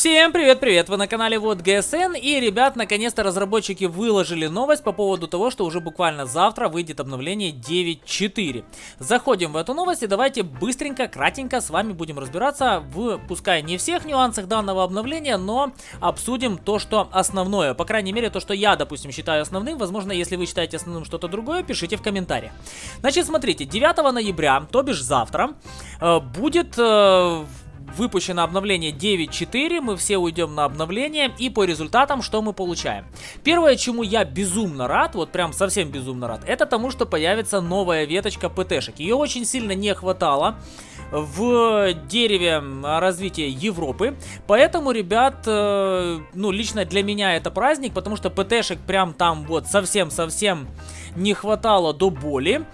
Всем привет-привет! Вы на канале Вот GSN и, ребят, наконец-то разработчики выложили новость по поводу того, что уже буквально завтра выйдет обновление 9.4. Заходим в эту новость и давайте быстренько, кратенько с вами будем разбираться в, пускай не всех нюансах данного обновления, но обсудим то, что основное. По крайней мере, то, что я, допустим, считаю основным. Возможно, если вы считаете основным что-то другое, пишите в комментариях. Значит, смотрите, 9 ноября, то бишь завтра, э, будет... Выпущено обновление 9.4, мы все уйдем на обновление, и по результатам что мы получаем? Первое, чему я безумно рад, вот прям совсем безумно рад, это тому, что появится новая веточка ПТшек. Ее очень сильно не хватало в дереве развития Европы. Поэтому, ребят, э, ну, лично для меня это праздник, потому что ПТшек прям там вот совсем-совсем не хватало до боли.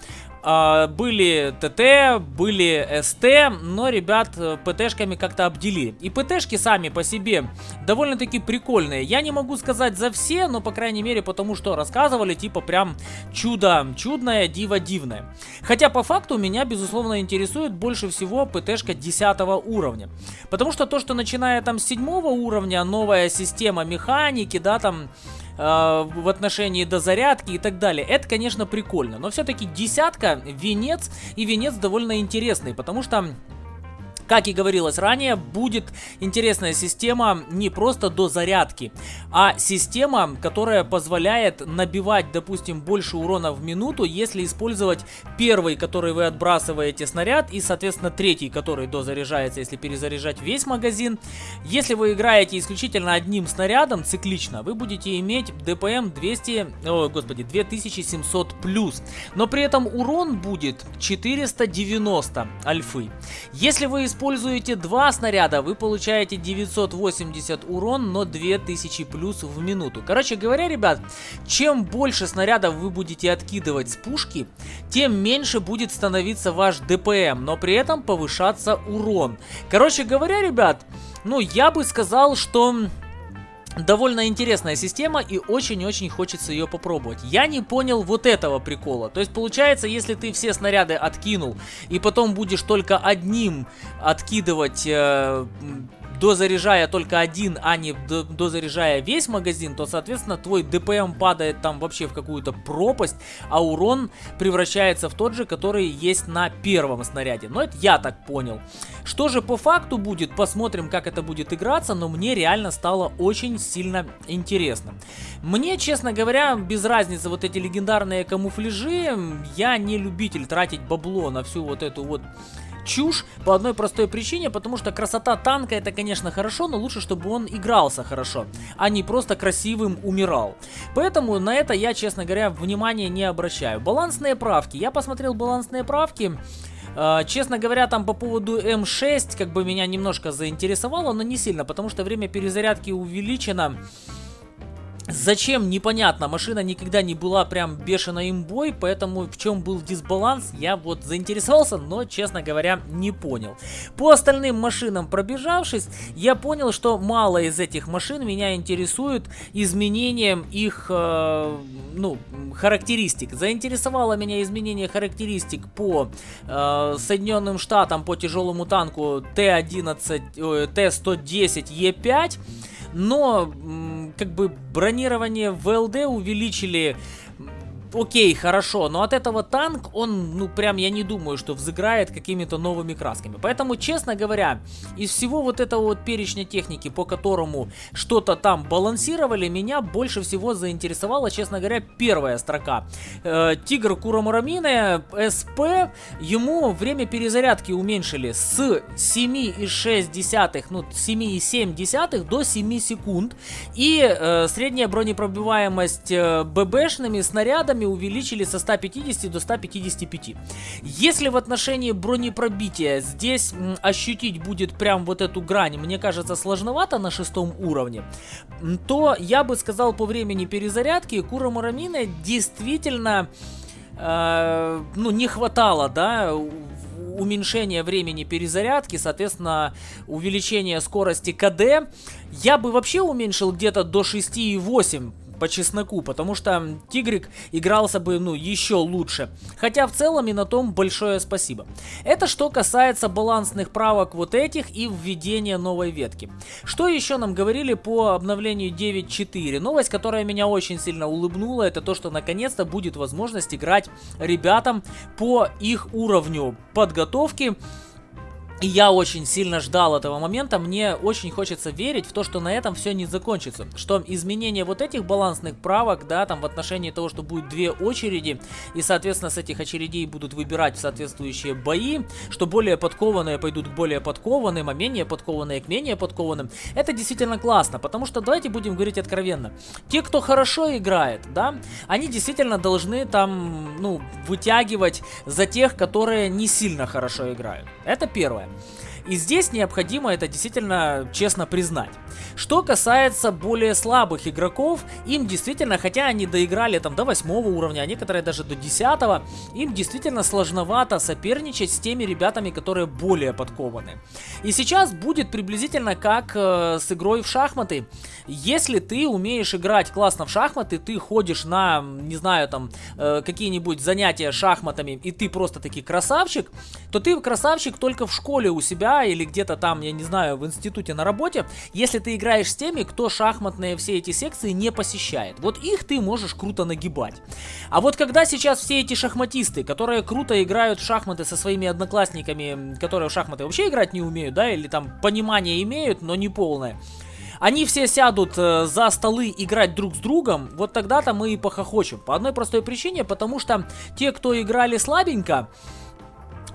А, были ТТ, были СТ, но ребят э, ПТшками как-то обделили. И ПТшки сами по себе довольно-таки прикольные. Я не могу сказать за все, но по крайней мере потому что рассказывали, типа прям чудо чудное, диво дивное. Хотя по факту меня безусловно интересует больше всего ПТшка 10 уровня. Потому что то, что начиная там с 7 уровня, новая система механики, да, там в отношении дозарядки и так далее. Это, конечно, прикольно. Но все-таки десятка, венец, и венец довольно интересный, потому что как и говорилось ранее, будет интересная система не просто до зарядки, а система, которая позволяет набивать, допустим, больше урона в минуту, если использовать первый, который вы отбрасываете снаряд, и, соответственно, третий, который дозаряжается, если перезаряжать весь магазин. Если вы играете исключительно одним снарядом, циклично, вы будете иметь ДПМ 200, о, господи, 2700 плюс. Но при этом урон будет 490 альфы. Если вы используете используете два снаряда, вы получаете 980 урон, но 2000 плюс в минуту. Короче говоря, ребят, чем больше снарядов вы будете откидывать с пушки, тем меньше будет становиться ваш ДПМ, но при этом повышаться урон. Короче говоря, ребят, ну я бы сказал, что довольно интересная система и очень-очень хочется ее попробовать. Я не понял вот этого прикола. То есть получается, если ты все снаряды откинул и потом будешь только одним откидывать э, дозаряжая только один, а не дозаряжая весь магазин, то, соответственно, твой ДПМ падает там вообще в какую-то пропасть, а урон превращается в тот же, который есть на первом снаряде. Но это я так понял. Что же по факту будет, посмотрим, как это будет играться, но мне реально стало очень сильно интересно. Мне, честно говоря, без разницы вот эти легендарные камуфляжи, я не любитель тратить бабло на всю вот эту вот чушь по одной простой причине, потому что красота танка это, конечно, хорошо, но лучше, чтобы он игрался хорошо, а не просто красивым умирал. Поэтому на это я, честно говоря, внимания не обращаю. Балансные правки. Я посмотрел балансные правки. Uh, честно говоря, там по поводу М6 как бы меня немножко заинтересовало, но не сильно, потому что время перезарядки увеличено. Зачем, непонятно. Машина никогда не была прям бешено имбой, поэтому в чем был дисбаланс, я вот заинтересовался, но, честно говоря, не понял. По остальным машинам пробежавшись, я понял, что мало из этих машин меня интересует изменением их, э, ну, характеристик. Заинтересовало меня изменение характеристик по э, Соединенным Штатам, по тяжелому танку Т-11, Т-110, Е5, но как бы бронирование в ЛД увеличили окей, хорошо, но от этого танк, он, ну, прям, я не думаю, что взыграет какими-то новыми красками. Поэтому, честно говоря, из всего вот этого вот перечня техники, по которому что-то там балансировали, меня больше всего заинтересовала, честно говоря, первая строка. Э, Тигр Курамурамины, СП, ему время перезарядки уменьшили с 7,6, ну, 7,7 до 7 секунд. И э, средняя бронепробиваемость э, ББшными снарядами увеличили со 150 до 155. Если в отношении бронепробития здесь ощутить будет прям вот эту грань, мне кажется, сложновато на шестом уровне, то я бы сказал по времени перезарядки Кура Мурамина действительно... Э, ну, не хватало, да, уменьшение времени перезарядки, соответственно, увеличение скорости КД. Я бы вообще уменьшил где-то до 6,8 по чесноку, потому что Тигрик игрался бы, ну, еще лучше. Хотя в целом и на том большое спасибо. Это что касается балансных правок вот этих и введения новой ветки. Что еще нам говорили по обновлению 9.4? Новость, которая меня очень сильно улыбнула, это то, что наконец-то будет возможность играть ребятам по их уровню подготовки и я очень сильно ждал этого момента, мне очень хочется верить в то, что на этом все не закончится. Что изменение вот этих балансных правок, да, там в отношении того, что будет две очереди, и соответственно с этих очередей будут выбирать соответствующие бои, что более подкованные пойдут к более подкованным, а менее подкованные к менее подкованным. Это действительно классно, потому что давайте будем говорить откровенно. Те, кто хорошо играет, да, они действительно должны там, ну, вытягивать за тех, которые не сильно хорошо играют. Это первое. И здесь необходимо это действительно честно признать. Что касается более слабых игроков, им действительно, хотя они доиграли там до 8 уровня, а некоторые даже до 10, им действительно сложновато соперничать с теми ребятами, которые более подкованы. И сейчас будет приблизительно как э, с игрой в шахматы. Если ты умеешь играть классно в шахматы, ты ходишь на, не знаю, там, э, какие-нибудь занятия шахматами, и ты просто таки красавчик, то ты красавчик только в школе у себя или где-то там, я не знаю, в институте на работе, если ты играешь с теми, кто шахматные все эти секции не посещает. Вот их ты можешь круто нагибать. А вот когда сейчас все эти шахматисты, которые круто играют в шахматы со своими одноклассниками, которые в шахматы вообще играть не умеют, да, или там понимание имеют, но не полное, они все сядут э, за столы играть друг с другом, вот тогда-то мы и похохочем. По одной простой причине, потому что те, кто играли слабенько,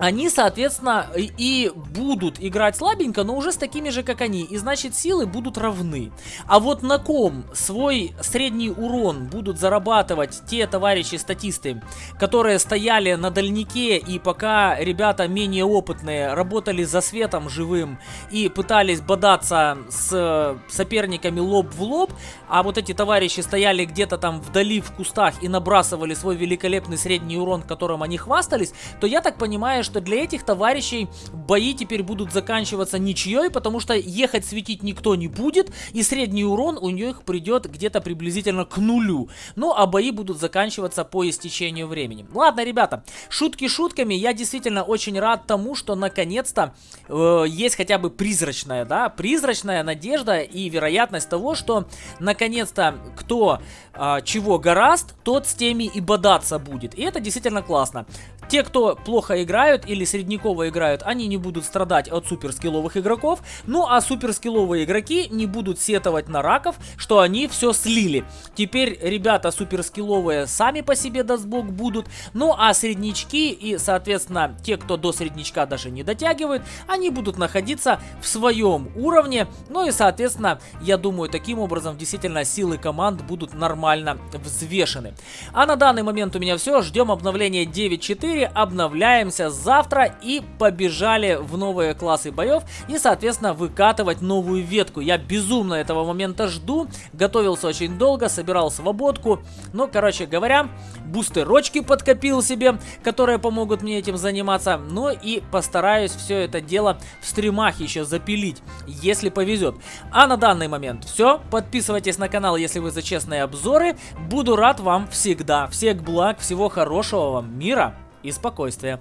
они, соответственно, и будут играть слабенько, но уже с такими же, как они. И значит, силы будут равны. А вот на ком свой средний урон будут зарабатывать те товарищи-статисты, которые стояли на дальнике и пока ребята менее опытные работали за светом живым и пытались бодаться с соперниками лоб в лоб, а вот эти товарищи стояли где-то там вдали в кустах и набрасывали свой великолепный средний урон, которым они хвастались, то я так понимаю, что для этих товарищей бои теперь будут заканчиваться ничьей, потому что ехать светить никто не будет, и средний урон у них придет где-то приблизительно к нулю. Ну, а бои будут заканчиваться по истечению времени. Ладно, ребята, шутки шутками, я действительно очень рад тому, что наконец-то э, есть хотя бы призрачная, да, призрачная надежда и вероятность того, что наконец-то кто э, чего гораст, тот с теми и бодаться будет. И это действительно классно. Те, кто плохо играют или среднякова играют, они не будут страдать от суперскилловых игроков. Ну а суперскилловые игроки не будут сетовать на раков, что они все слили. Теперь ребята суперскилловые сами по себе даст бог будут. Ну а среднячки и соответственно те, кто до среднячка даже не дотягивают, они будут находиться в своем уровне. Ну и соответственно я думаю таким образом действительно силы команд будут нормально взвешены. А на данный момент у меня все. Ждем обновления 9.4 обновляемся завтра и побежали в новые классы боев и, соответственно, выкатывать новую ветку. Я безумно этого момента жду, готовился очень долго, собирал свободку, но, короче говоря, бустерочки подкопил себе, которые помогут мне этим заниматься, ну и постараюсь все это дело в стримах еще запилить, если повезет. А на данный момент все, подписывайтесь на канал, если вы за честные обзоры, буду рад вам всегда. Всех благ, всего хорошего вам, мира и спокойствия.